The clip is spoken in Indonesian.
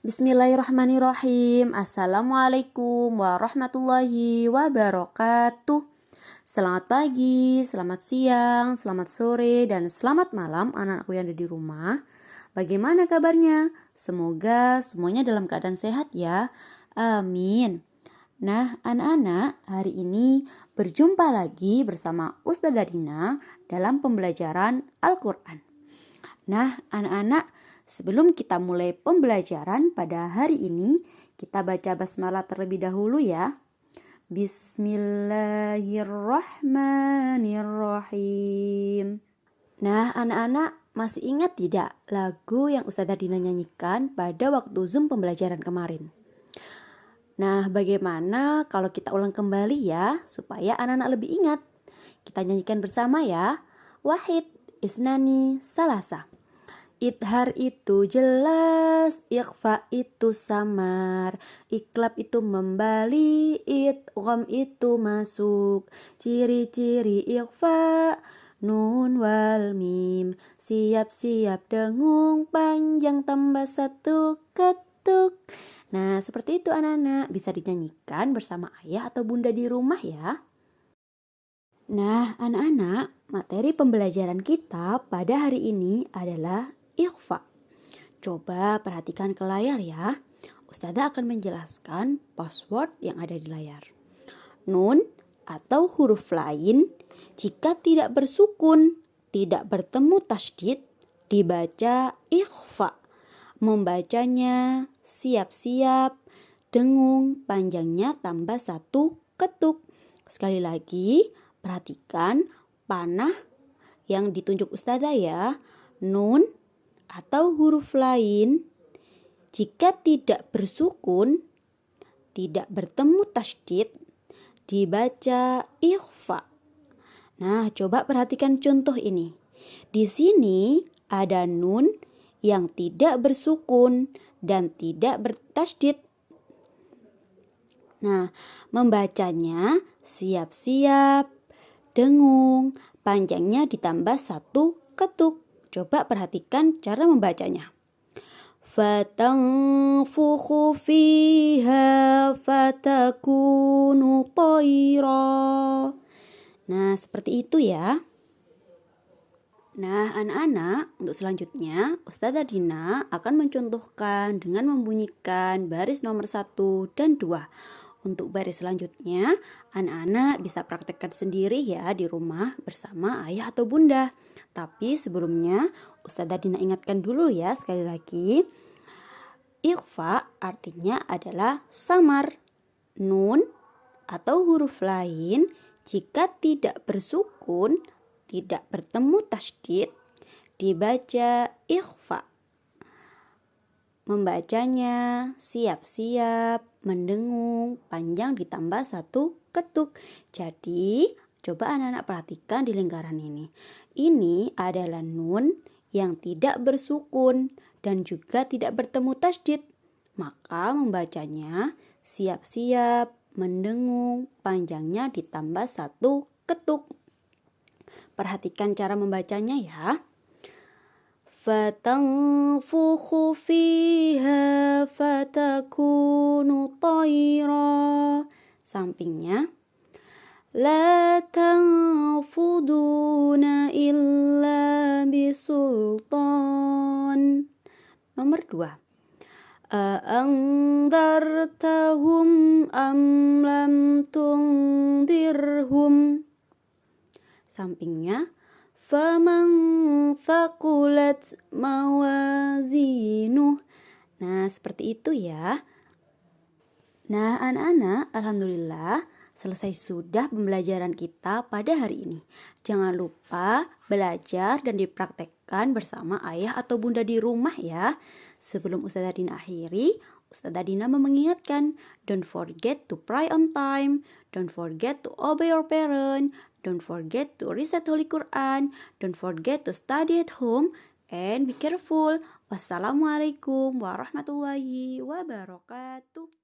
Bismillahirrahmanirrahim. Assalamualaikum warahmatullahi wabarakatuh. Selamat pagi, selamat siang, selamat sore, dan selamat malam anak-anakku yang ada di rumah. Bagaimana kabarnya? Semoga semuanya dalam keadaan sehat ya. Amin. Nah, anak-anak, hari ini berjumpa lagi bersama Ustazah Dina dalam pembelajaran Al-Quran. Nah, anak-anak, Sebelum kita mulai pembelajaran pada hari ini, kita baca basmalah terlebih dahulu ya. Bismillahirrahmanirrahim. Nah, anak-anak masih ingat tidak lagu yang Ustazah Dina nyanyikan pada waktu Zoom pembelajaran kemarin? Nah, bagaimana kalau kita ulang kembali ya, supaya anak-anak lebih ingat? Kita nyanyikan bersama ya. Wahid, Isnani, Salasa. Idhar itu jelas, ikhfa itu samar, iklab itu membali, idgham itu masuk. Ciri-ciri ikhfa, nun wal mim, siap-siap dengung, panjang tambah satu ketuk. Nah, seperti itu anak-anak, bisa dinyanyikan bersama ayah atau bunda di rumah ya. Nah, anak-anak, materi pembelajaran kita pada hari ini adalah ikhfa. Coba perhatikan ke layar ya. Ustazah akan menjelaskan password yang ada di layar. Nun atau huruf lain jika tidak bersukun, tidak bertemu tasdid, dibaca ikhfa. Membacanya siap-siap, dengung, panjangnya tambah satu ketuk. Sekali lagi, perhatikan panah yang ditunjuk ustazah ya. Nun atau huruf lain jika tidak bersukun, tidak bertemu tasdid, dibaca ikhfa. Nah, coba perhatikan contoh ini. Di sini ada nun yang tidak bersukun dan tidak bertasdid. Nah, membacanya siap-siap, dengung, panjangnya ditambah satu ketuk. Coba perhatikan cara membacanya. Fatangfukhu fiha fatakunu toira. Nah, seperti itu ya. Nah, anak-anak, untuk selanjutnya Ustazah Dina akan mencontohkan dengan membunyikan baris nomor 1 dan 2. Untuk baris selanjutnya, anak-anak bisa praktekkan sendiri ya di rumah bersama ayah atau bunda. Tapi sebelumnya Ustazah Dina ingatkan dulu ya sekali lagi. Ikhfa artinya adalah samar. Nun atau huruf lain jika tidak bersukun, tidak bertemu tasdid, dibaca ikhfa. Membacanya siap-siap, mendengung, panjang ditambah satu ketuk. Jadi, coba anak-anak perhatikan di lingkaran ini. Ini adalah nun yang tidak bersukun dan juga tidak bertemu tasdid. Maka membacanya siap-siap, mendengung, panjangnya ditambah satu ketuk. Perhatikan cara membacanya ya. Fatanfukhu fiha fatakunu tayra. Sampingnya La tanfuduna illa bisultan. Nomor dua. A'angdartahum am lam tungdirhum. Sampingnya. Faman thakulat mawazinuh. Nah, seperti itu ya. Nah, anak-anak, alhamdulillah Selesai sudah pembelajaran kita pada hari ini. Jangan lupa belajar dan dipraktekkan bersama ayah atau bunda di rumah ya. Sebelum Ustazah Dina akhiri, Ustazah Dina mengingatkan, don't forget to pray on time, don't forget to obey your parent, don't forget to recite Holy Quran, don't forget to study at home, and be careful. Wassalamualaikum warahmatullahi wabarakatuh.